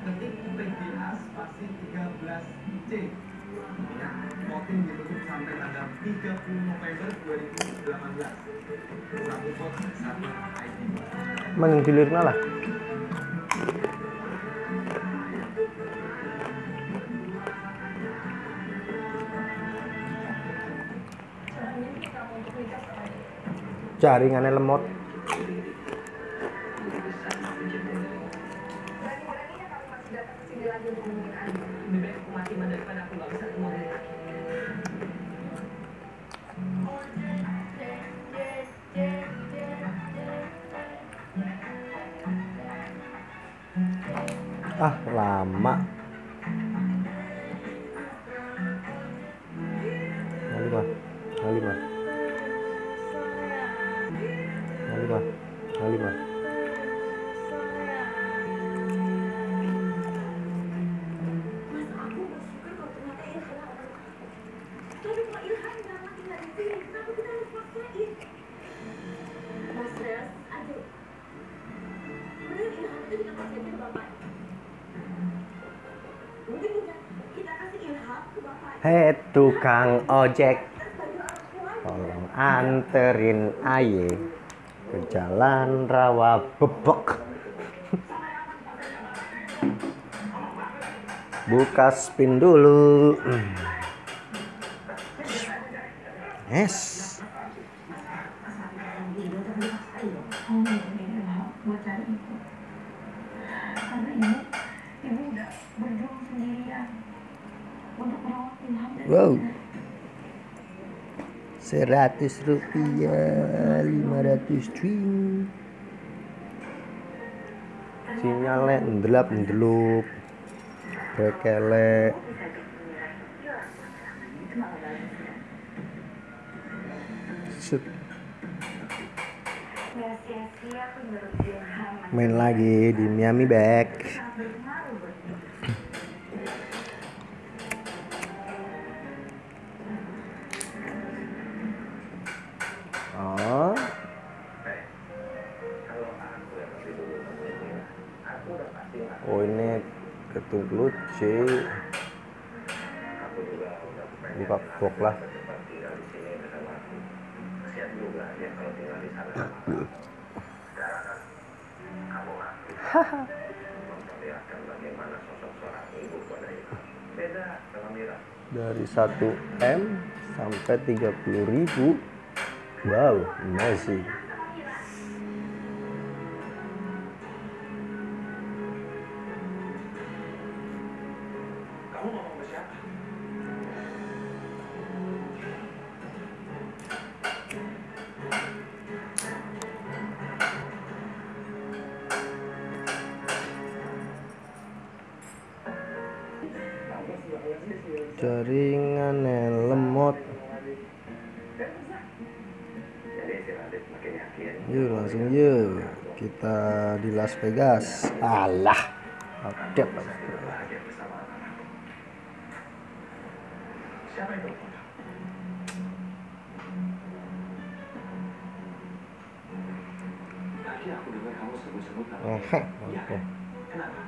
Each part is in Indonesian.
ketik PGA spasi 13C ya, voting ditutup sampai tanggal 30 November 2018 satu vote ID Mending dilirna lah. Jaringannya lemot. Ah, lama. Tukang ojek, tolong anterin aye ke jalan rawa bebek. Buka spin dulu. Yes. 100 rupiah 500 cuy sinyalnya ndelap ndelup. Bekele main lagi di Miami back ketuk lucu. Buka box lah. Dari 1 M sampai 30 ribu. Wow, amazing. Jaringannya lemot. Yuk langsung yuk kita di Las Vegas. Alah, update siapa itu? Tadi kamu Oh? Kenapa?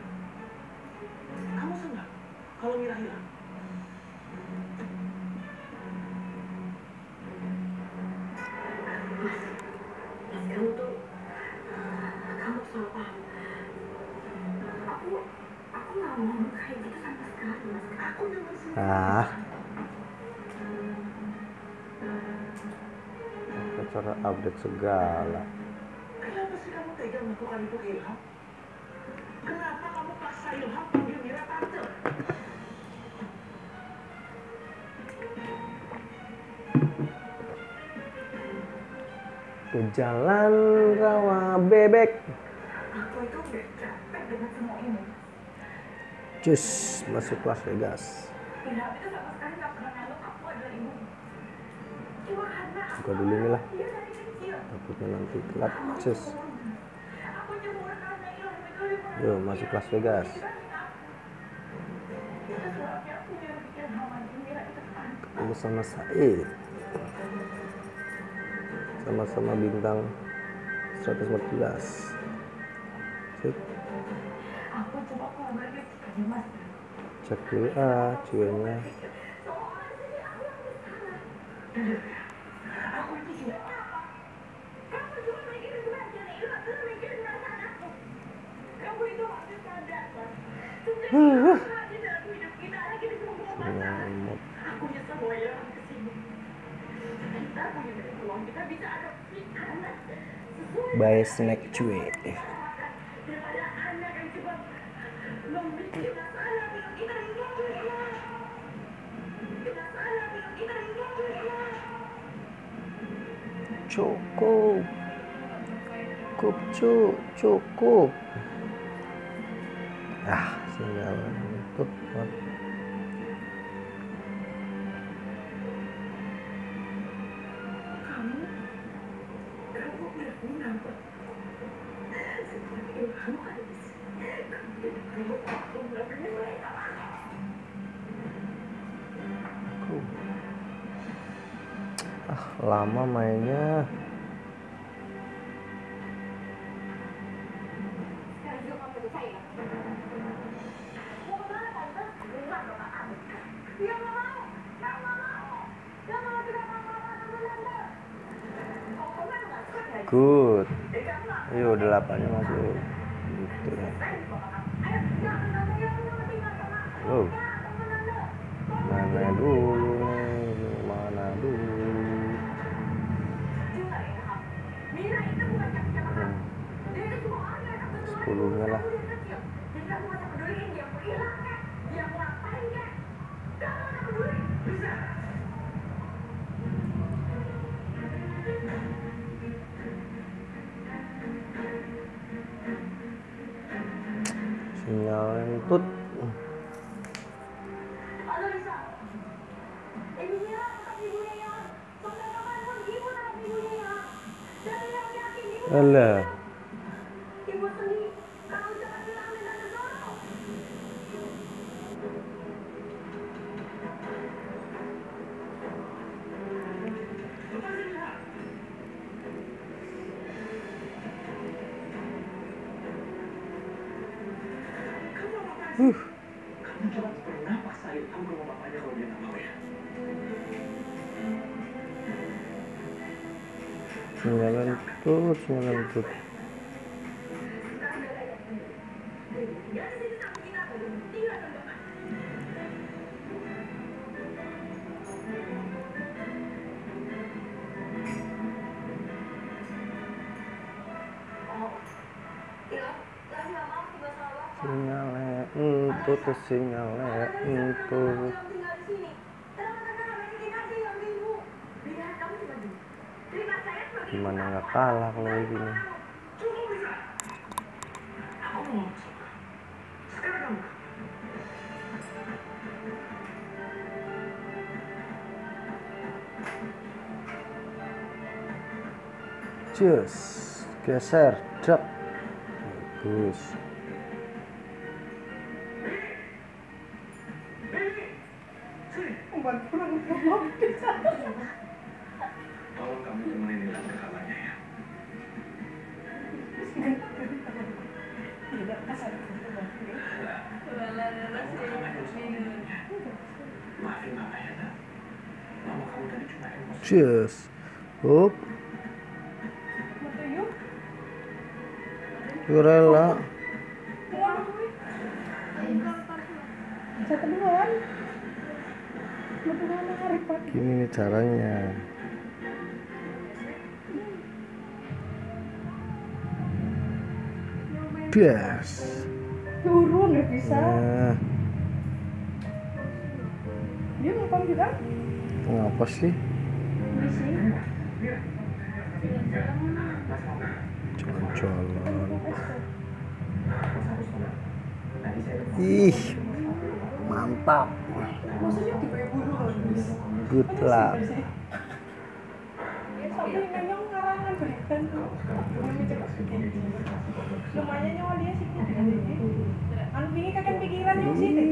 Kamu senang kalau Mira hilang? Apa cara update segala? Kenapa sih kamu tega melakukan itu Ilham? Kenapa kamu paksa Ilham panggil Mira tante? Ke jalan rawa bebek. aku itu udah capek dengan semua ini Cus masuk Las Vegas. Buka dulu ini lah. Takutnya nanti telat. Cus. Yo masuk Las Vegas. Ketemu sama Said. Sama-sama bintang 114. cus Aku coba cek dulu ah cuenya Uh, snack cuy. cukup cu cukup. Ah sinyal itu ah lama mainnya. la ponemos. لا Sembilan tut, sembilan tut. Sinyalnya untuk sinyalnya untuk kalah kalau begini. gini Jus, geser, drop, bagus. Cheers. Hop. Rela. Gini nih caranya. Yes. Turun ya bisa. Nah. Dia ngapain kita? Ngapa sih? jalan-jalan ih mantap. Good luck. Lumayan nyawa dia sih. Anu, kan pikiran yang sih.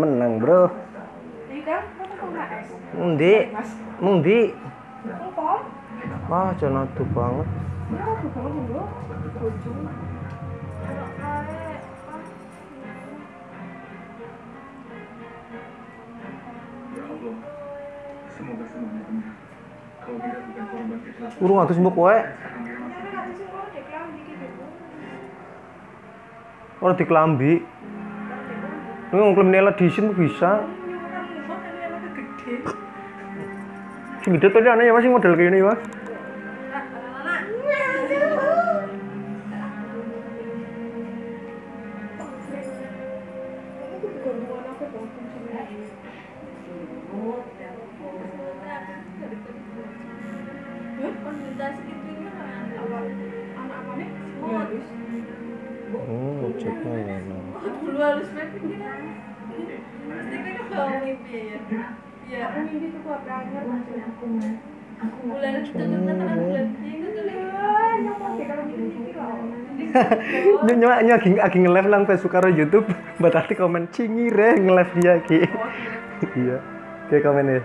menang, Bro. Iya kan? Mundi, Mas, mundi. Wah, jangan atuh banget. Ya, aku banget dulu. Ujung. ya Allah semoga semuanya benar kalau dia bukan korban kecelakaan Urung atus mbok wae. sekarang dia masih Nyari nggak sih kalau deklam dikit dulu. Ora diklambi. Ini ngklaim Nela Edition bisa. Nyuruhkan rumah tapi anaknya gede. Sing gede tadi aneh ya masih model kayak ini, Mas. Aku mimpi tuh gua banget. aku mas aku bulan itu tuh bulan bulan itu tuh Ah, nyamuk deh kalau mimpi loh. Nyo nyo nyo lagi lagi nge-live nang Facebook karo YouTube. Berarti komen cingire nge-live dia ki. Iya. Kayak komen ya.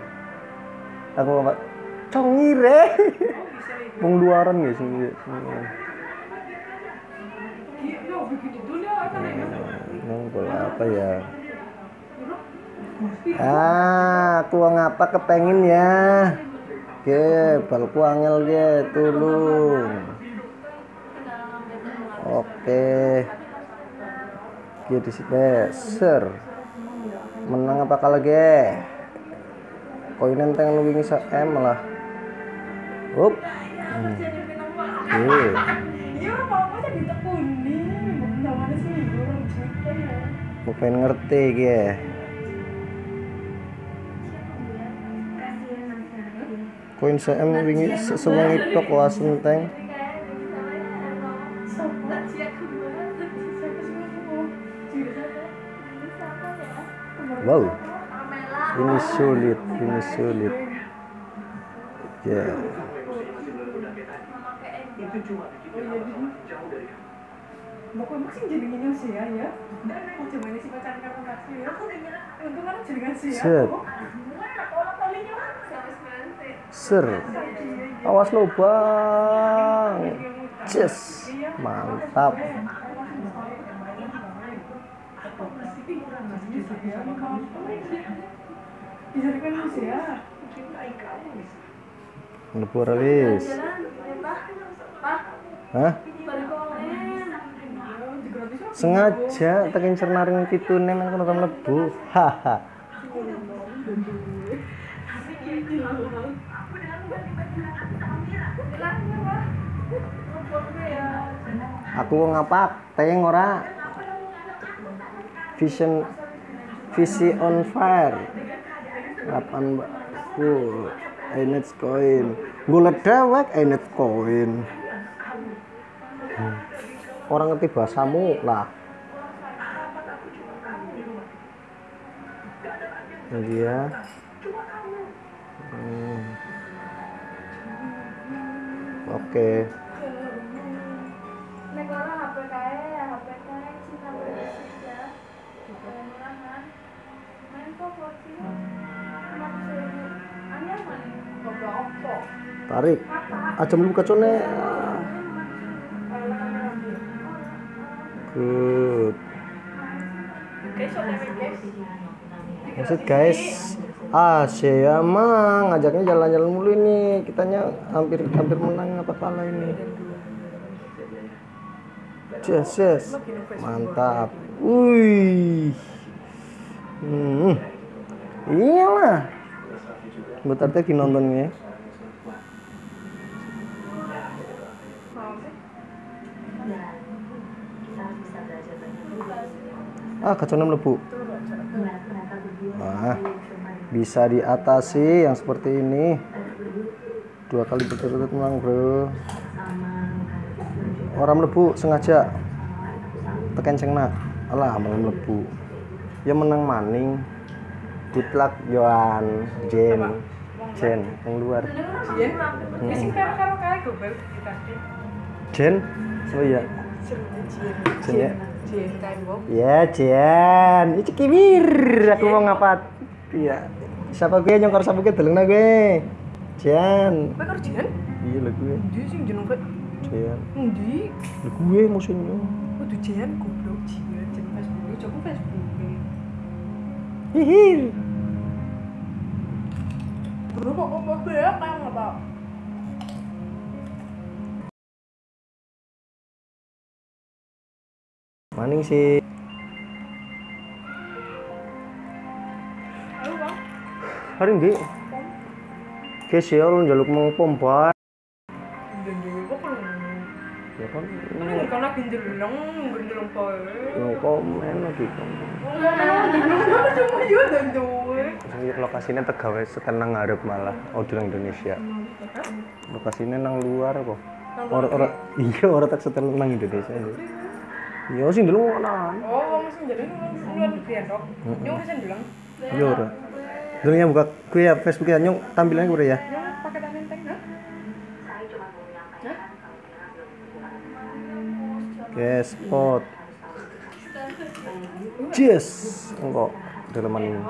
Aku apa? Congire. Wong luaran guys ini. Iya, ya? Nang bola apa ya? Ah, aku ngapa kepengin ya? Ge, balku angel ge, tulung. Oke. Ge di sini, ser. Menang apa kalah ge? Koinen teng wingi sak M malah. Up. Hmm. Oke. Iya, apa-apa jadi tekuni. Koin CM wingi se- sewengi tok was enteng. Aku? Wow. Ini sulit, ini sulit. Ya. kamu Bapak sih jadi gini sih ya, ya. Dan coba ini sih pacaran kamu kasih ya. Aku udah. Untung kan ya. Ser. Awas lo bang. Yes. Mantap. Lebur wis. Hah? Sengaja tekan cernaring pitune men kono mlebu. Haha. Aku ngapak, teng ora. Vision visi on fire. Kapan mbak? Ku, Enet koin. Golek dewek Enet koin. Orang ngerti bahasamu lah. Iya. Hmm. Oke. Nek Tarik. Aja melu kacone. Good. Maksud guys, ah saya mah ngajaknya jalan-jalan mulu ini. Kitanya hampir hampir menang apa kalah ini. Yes, yes. Mantap. Wih. Hmm. Iyalah. Bentar teh nontonnya. Ah, kacau mlebu. buat mereka berdua Ah, bisa diatasi yang seperti ini. dua kali berturut-turut menang bro. Orang melebu sengaja. Tekan cengna alah malah melebu. Ya menang maning. Luck Joan Jen. Jen yang luar. Jen. Jen? Oh iya. Jen. Ya. Ya Jen. Itu kimir aku mau ngapat iya. Siapa gue nyongkor sapu gue deleng gue? Jen. Kowe karo Jen? iya lah gue. Endi sing jeneng kowe? Jen. Endi? lah gue musuhnya. Kudu Jen goblok. Jen jeneng Facebook. Coba Facebook. hihir. Bro kok ya kan apa? Maning sih. Hari ini Kesial njaluk mau pompa. Dan dhewe kok perlu. ya kan Kan no komen lagi dhewe. Sing lokasinya tegawe setenang ngarep malah audio Indonesia. Lokasinya nang luar kok. Orang orang iya orang tak setel nang Indonesia. ini iya sih dulu ngonan Oh, jadi bulan biar dok. Nyong bisa bilang. iya ora dulu ya buka gue ya Facebook ya nyong tampilannya gue ya enteng ha? oke spot enggak dalaman ini.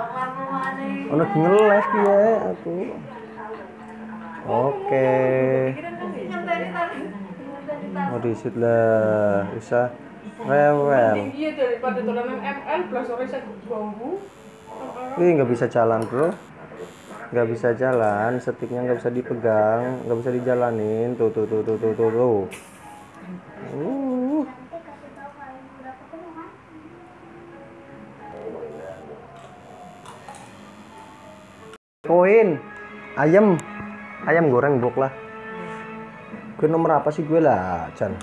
Ono di nge-live ya aku. Oke. Mau disit lah, bisa rewel. Iya daripada tulanan ML plus orang bisa bambu. Ih nggak bisa jalan bro, nggak bisa jalan, setiknya nggak bisa dipegang, nggak bisa dijalanin. Tuh tuh tuh tuh tuh tuh. tuh. Uh. Koin, ayam, ayam goreng blok lah. Gue nomor apa sih gue lah, Chan?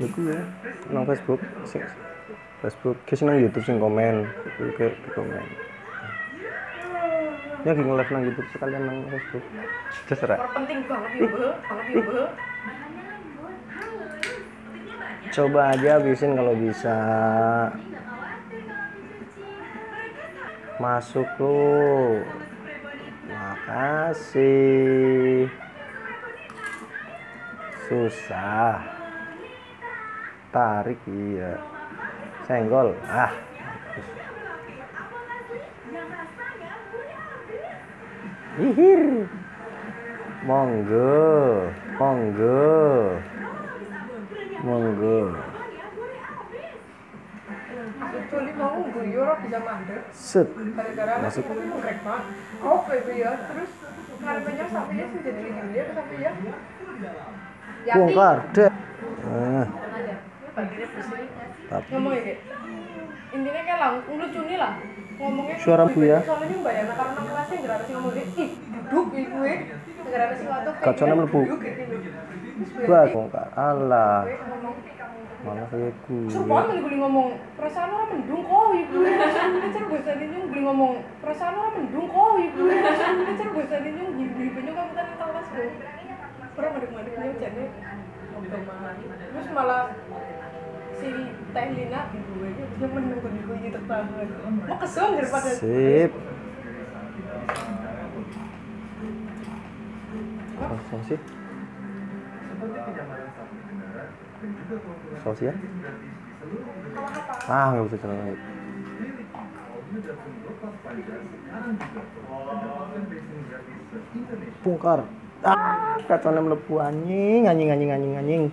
Ya gue nang Facebook, sing Facebook, kisah nang YouTube sing komen, gue ke ke komen. Ya lagi nge-live nang YouTube sekalian nang Facebook. Terserah. Penting banget ya, Bu. Banget ya. Coba aja habisin kalau bisa. Masuk lu. Makasih. Susah. Tarik iya. Senggol. Ah. Hihir. Monggo. Monggo. Monggo. Set. Masuk. baby ya. Terus sampai ya jadi ya sampai ya. Bongkar deh. Bersih. tapi Ngomong ya. Intinya kayak lang, lucu nih lah. Ngomongnya Suara Bu ya? Soalnya mbak Yana karena kelasnya nggak ada sih ngomong ih duduk ih gue. Nggak ada sih waktu kayak Kacaunya gini, melebu. gini. Gue ngomong, malah kayak Sumpah kan gue ngomong perasaan orang mendung kok ibu. Tadi nyung gue ngomong perasaan orang mendung kok ibu. Cara gue tadi nyung ibu ibu nyung kamu tadi kelas gue. Orang jadi ngobrol malah. Terus malah si Teh Lina ibu gue dia mendung kan ibu gitu banget. Mau kesel daripada Sip. Kosong sih. Ya? Ah, nggak bisa jalan lagi. Bongkar. Ah, kacaunya melebu anjing, anjing, anjing, anjing, anjing.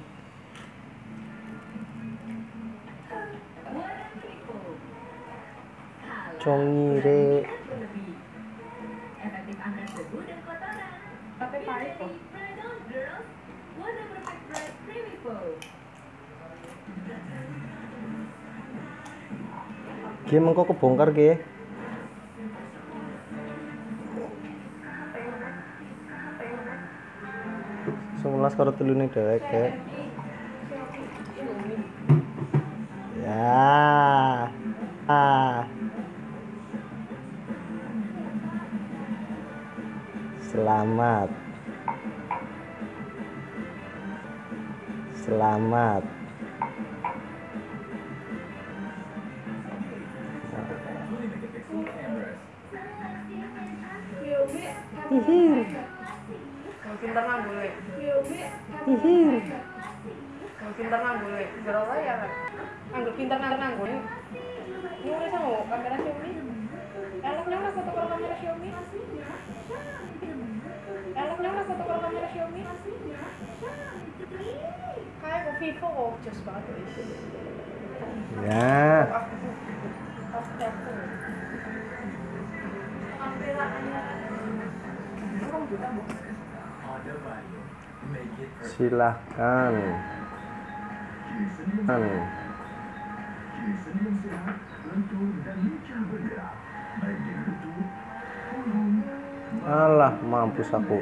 Bright creamy foam. Ki mengko kebongkar ki. Sebelas karo telune dhewek kek. Ya. Ah. Selamat. Selamat. Hihir. Pintar nang boleh. Hihir. Yang pintar nang boleh. Jero wae ya. Rek. Anggur pintar nang nang boleh. Ini udah sama kamera Xiaomi. Lah foto kamera Xiaomi. Enaknya lah foto kalau kamera Silahkan. Kan. Alah, mampus aku.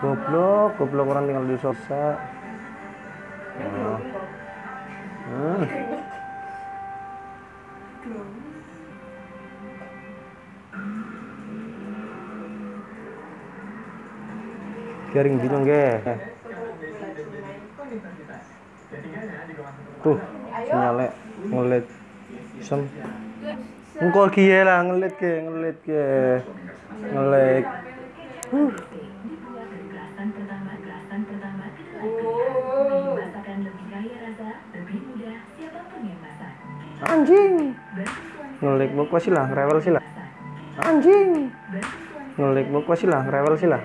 goblok, goblok orang tinggal di sosa. Oh. Hmm. Garing bingung ge. Tuh, sinyalnya ngelit. Sem. Engko kiye lah ngelit ke, ngelit ke. Ngelit. Huh. Lebih mudah, siapa pun yang masak. Anjing. Ngelik buku sih lah, rewel sih lah. Anjing. Ngelik buku sih lah, rewel sih lah.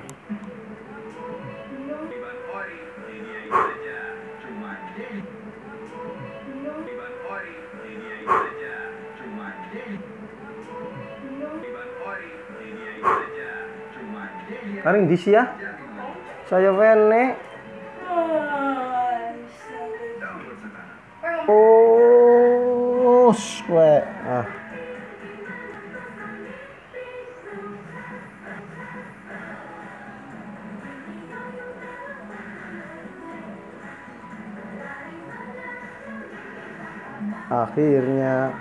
Karing di ya. Saya wene. Oh, swe. Ah. Akhirnya,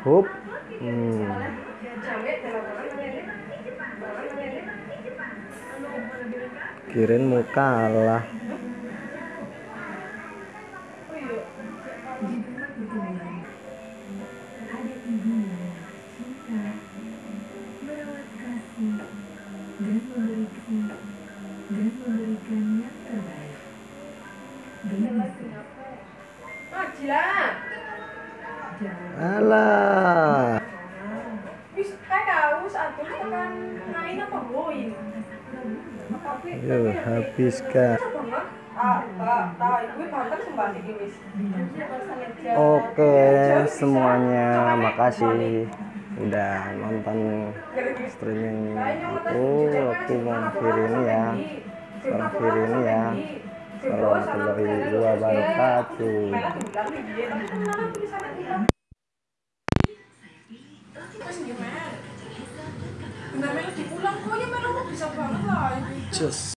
hup. Hmm. Kirain mau kalah. Alah. Wis atuh tekan apa Yo, habiskan. banget. Ah. Oke, semuanya makasih udah nonton streaming aku. Aku mau akhiri ini ya. Akhiri ini ya. Warahmatullahi wabarakatuh. Bener melu dipulang kok ya melu bisa banget lah. Cus.